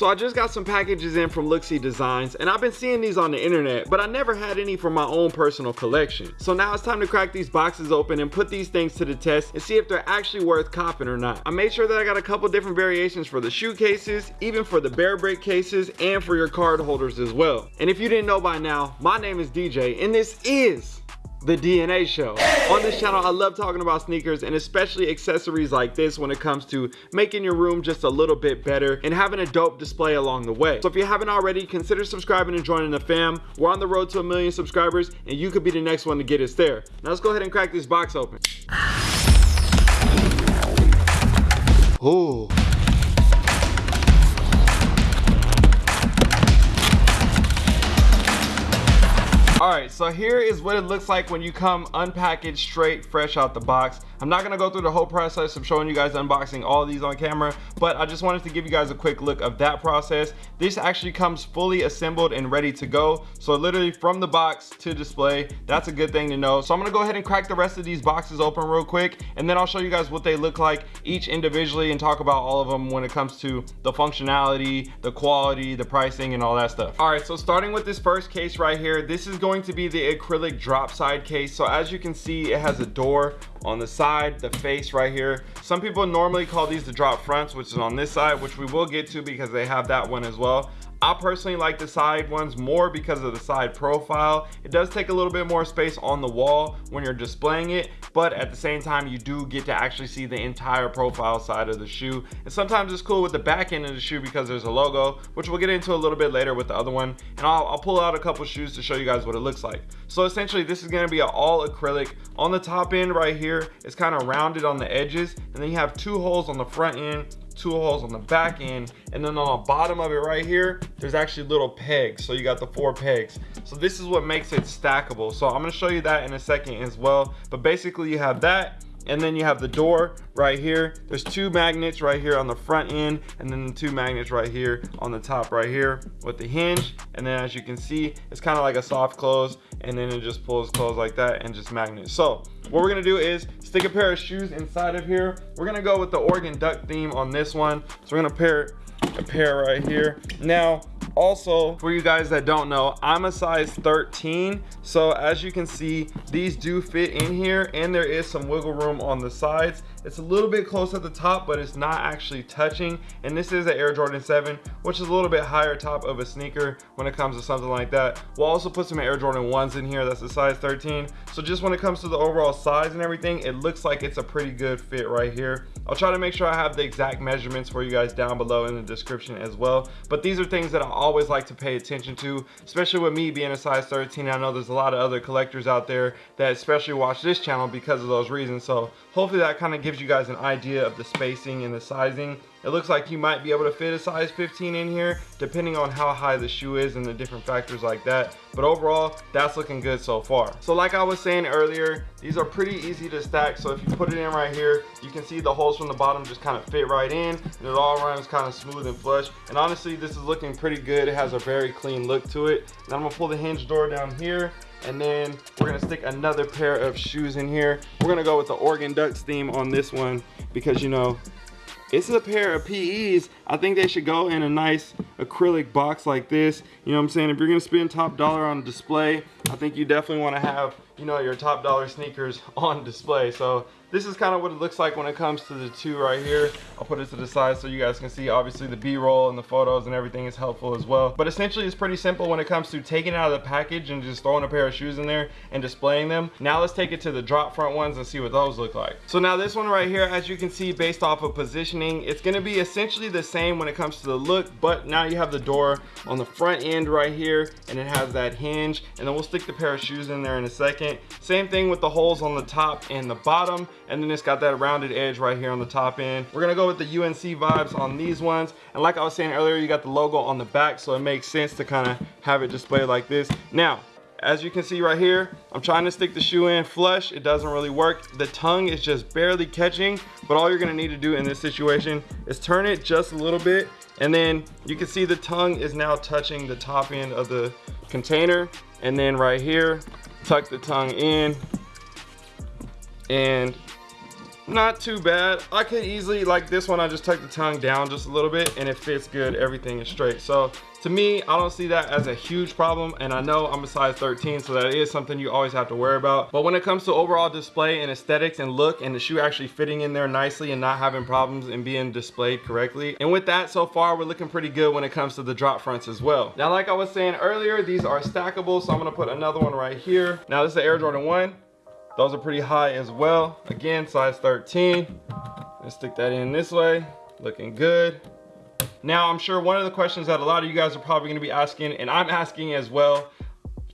So I just got some packages in from Looksee Designs and I've been seeing these on the internet, but I never had any for my own personal collection. So now it's time to crack these boxes open and put these things to the test and see if they're actually worth copping or not. I made sure that I got a couple different variations for the shoe cases, even for the bear brick cases, and for your card holders as well. And if you didn't know by now, my name is DJ and this is the DNA show. On this channel, I love talking about sneakers and especially accessories like this when it comes to making your room just a little bit better and having a dope display along the way. So if you haven't already, consider subscribing and joining the fam. We're on the road to a million subscribers and you could be the next one to get us there. Now let's go ahead and crack this box open. Oh. All right, so here is what it looks like when you come unpackaged straight fresh out the box. I'm not gonna go through the whole process of showing you guys unboxing all these on camera, but I just wanted to give you guys a quick look of that process. This actually comes fully assembled and ready to go. So literally from the box to display, that's a good thing to know. So I'm gonna go ahead and crack the rest of these boxes open real quick, and then I'll show you guys what they look like each individually and talk about all of them when it comes to the functionality, the quality, the pricing, and all that stuff. All right, so starting with this first case right here, this is going to be the acrylic drop side case. So as you can see, it has a door on the side, the face right here. Some people normally call these the drop fronts, which is on this side, which we will get to because they have that one as well. I personally like the side ones more because of the side profile. It does take a little bit more space on the wall when you're displaying it, but at the same time, you do get to actually see the entire profile side of the shoe. And sometimes it's cool with the back end of the shoe because there's a logo, which we'll get into a little bit later with the other one. And I'll, I'll pull out a couple shoes to show you guys what it looks like. So essentially, this is gonna be an all acrylic. On the top end right here, it's kind of rounded on the edges, and then you have two holes on the front end two holes on the back end and then on the bottom of it right here there's actually little pegs. So you got the four pegs. So this is what makes it stackable. So i'm to show you that in a second as well. But basically you have that and then you have the door right here. There's two magnets right here on the front end and then the two magnets right here on the top right here with the hinge. And then as you can see it's kind of like a soft close and then it just pulls closed like that and just magnets. So what we're gonna do is stick a pair of shoes inside of here. We're gonna go with the Oregon duck theme on this one. So we're gonna pair a pair right here. Now also for you guys that don't know i'm a size 13 so as you can see these do fit in here and there is some wiggle room on the sides. It's a little bit close at the top but it's not actually touching. And this is an air jordan 7 which is a little bit higher top of a sneaker when it comes to something like that. We'll also put some air jordan 1s in here. That's a size 13 so just when it comes to the overall size and everything it looks like it's a pretty good fit right here i'll try to make sure i have the exact measurements for you guys down below in the description as well. But these are things that i always like to pay attention to especially with me being a size 13 i know there's a lot of other collectors out there that especially watch this channel because of those reasons. So hopefully that kind of gives you guys an idea of the spacing and the sizing it looks like you might be able to fit a size 15 in here depending on how high the shoe is and the different factors like that. But overall that's looking good so far. So like i was saying earlier these are pretty easy to stack. So if you put it in right here you can see the holes from the bottom just kind of fit right in and it all runs kind of smooth and flush. And honestly this is looking pretty good. It has a very clean look to it. And i'm gonna pull the hinge door down here and then we're gonna stick another pair of shoes in here. We're gonna go with the Oregon Ducks theme on this one because you know it's a pair of PEs I think they should go in a nice acrylic box like this. You know what I'm saying? If you're gonna spend top dollar on display I think you definitely want to have you know your top dollar sneakers on display. So this is kind of what it looks like when it comes to the two right here. I'll put it to the side so you guys can see. Obviously the b-roll and the photos and everything is helpful as well. But essentially it's pretty simple when it comes to taking out of the package and just throwing a pair of shoes in there and displaying them. Now let's take it to the drop front ones and see what those look like. So now this one right here as you can see based off of positioning it's going to be essentially the same when it comes to the look but now you have the door on the front end right here and it has that hinge. And then we'll stick the pair of shoes in there in a second. Same thing with the holes on the top and the bottom and then it's got that rounded edge right here on the top end. We're gonna go with the UNC vibes on these ones. And like I was saying earlier you got the logo on the back so it makes sense to kind of have it displayed like this. Now as you can see right here i'm trying to stick the shoe in flush. It doesn't really work. The tongue is just barely catching but all you're to need to do in this situation is turn it just a little bit. And then you can see the tongue is now touching the top end of the container. And then right here tuck the tongue in. And not too bad. I could easily like this one i just tuck the tongue down just a little bit and it fits good. Everything is straight. So to me i don't see that as a huge problem. And i know i'm a size 13 so that is something you always have to worry about. But when it comes to overall display and aesthetics and look and the shoe actually fitting in there nicely and not having problems and being displayed correctly. And with that so far we're looking pretty good when it comes to the drop fronts as well. Now like i was saying earlier these are stackable. So i'm going to put another one right here. Now this is the air jordan 1 those are pretty high as well again size 13 let's stick that in this way looking good now, I'm sure one of the questions that a lot of you guys are probably gonna be asking, and I'm asking as well,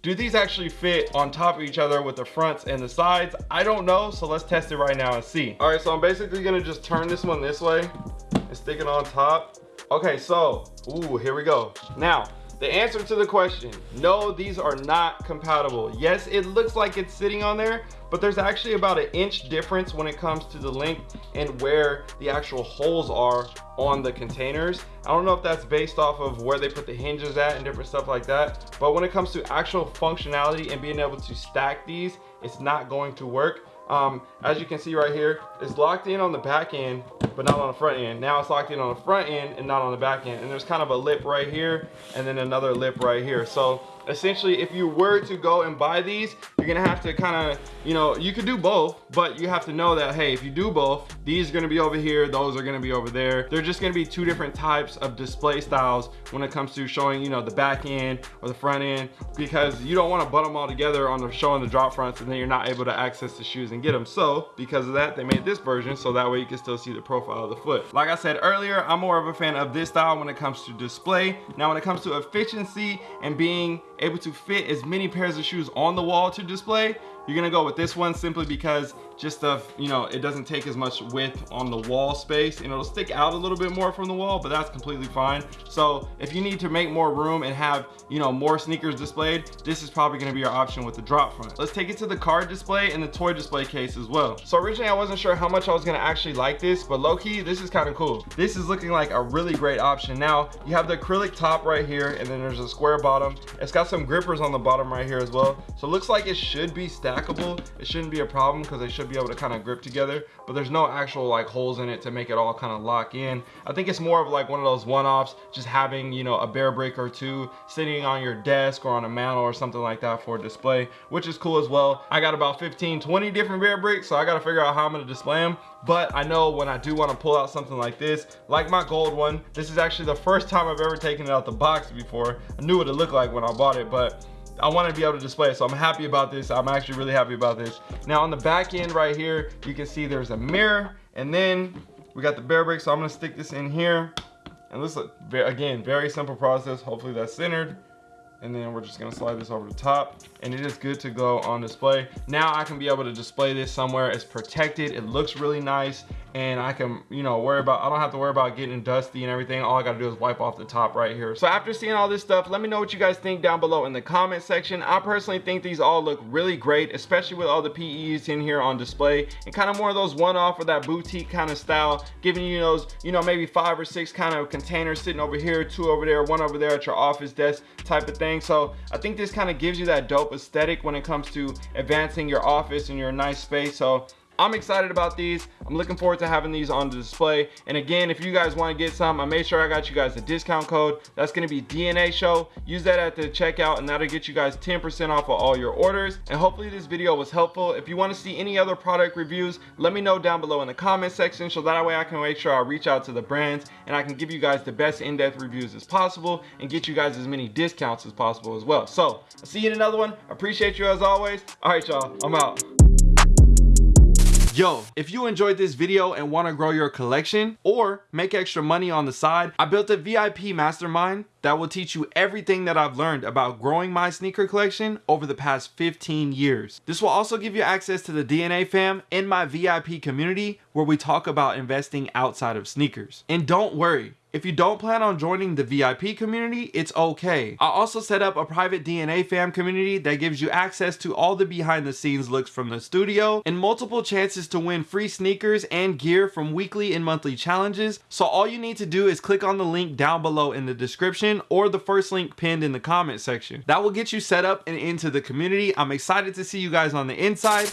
do these actually fit on top of each other with the fronts and the sides? I don't know, so let's test it right now and see. All right, so I'm basically gonna just turn this one this way and stick it on top. Okay, so, ooh, here we go. Now, the answer to the question, no, these are not compatible. Yes, it looks like it's sitting on there, but there's actually about an inch difference when it comes to the length and where the actual holes are on the containers. I don't know if that's based off of where they put the hinges at and different stuff like that, but when it comes to actual functionality and being able to stack these, it's not going to work. Um, as you can see right here, it's locked in on the back end but not on the front end. Now it's locked in on the front end and not on the back end. And there's kind of a lip right here and then another lip right here. So essentially if you were to go and buy these you're gonna have to kind of you know you could do both but you have to know that hey if you do both these are gonna be over here those are gonna be over there they're just gonna be two different types of display styles when it comes to showing you know the back end or the front end because you don't want to butt them all together on the showing the drop fronts and then you're not able to access the shoes and get them so because of that they made this version so that way you can still see the profile of the foot. Like I said earlier I'm more of a fan of this style when it comes to display. Now when it comes to efficiency and being able to fit as many pairs of shoes on the wall to display you're gonna go with this one simply because just of you know it doesn't take as much width on the wall space and it'll stick out a little bit more from the wall but that's completely fine. So if you need to make more room and have you know more sneakers displayed this is probably to be your option with the drop front. Let's take it to the card display and the toy display case as well. So originally i wasn't sure how much i was to actually like this but low-key this is kind of cool. This is looking like a really great option. Now you have the acrylic top right here and then there's a square bottom. It's got some grippers on the bottom right here as well. So it looks like it should be stackable it shouldn't be a problem because they should be able to kind of grip together but there's no actual like holes in it to make it all kind of lock in. I think it's more of like one of those one-offs just having you know a bear brick or two sitting on your desk or on a mantle or something like that for display which is cool as well. I got about 15 20 different bear bricks so i got to figure out how i'm going to display them but i know when i do want to pull out something like this like my gold one this is actually the first time i've ever taken it out the box before. I knew what it looked like when i bought it but I want to be able to display it. So I'm happy about this. I'm actually really happy about this. Now on the back end right here, you can see there's a mirror and then we got the bear brick. So I'm going to stick this in here. And this, again, very simple process. Hopefully that's centered and then we're just gonna slide this over the top and it is good to go on display now i can be able to display this somewhere it's protected it looks really nice and I can, you know, worry about, I don't have to worry about getting dusty and everything. All I gotta do is wipe off the top right here. So after seeing all this stuff, let me know what you guys think down below in the comment section. I personally think these all look really great, especially with all the PEs in here on display and kind of more of those one-off or that boutique kind of style, giving you those, you know, maybe five or six kind of containers sitting over here, two over there, one over there at your office desk type of thing. So I think this kind of gives you that dope aesthetic when it comes to advancing your office and your nice space. So I'm excited about these. I'm looking forward to having these on the display. And again, if you guys want to get some, I made sure I got you guys a discount code. That's going to be DNA show. Use that at the checkout and that'll get you guys 10% off of all your orders. And hopefully this video was helpful. If you want to see any other product reviews, let me know down below in the comment section so that way I can make sure I reach out to the brands and I can give you guys the best in-depth reviews as possible and get you guys as many discounts as possible as well. So I'll see you in another one. Appreciate you as always. All right, y'all, I'm out. Yo, if you enjoyed this video and want to grow your collection or make extra money on the side, I built a VIP mastermind that will teach you everything that I've learned about growing my sneaker collection over the past 15 years. This will also give you access to the DNA fam in my VIP community where we talk about investing outside of sneakers. And don't worry, if you don't plan on joining the VIP community, it's okay. I also set up a private DNA fam community that gives you access to all the behind the scenes looks from the studio and multiple chances to win free sneakers and gear from weekly and monthly challenges. So all you need to do is click on the link down below in the description or the first link pinned in the comment section. That will get you set up and into the community. I'm excited to see you guys on the inside.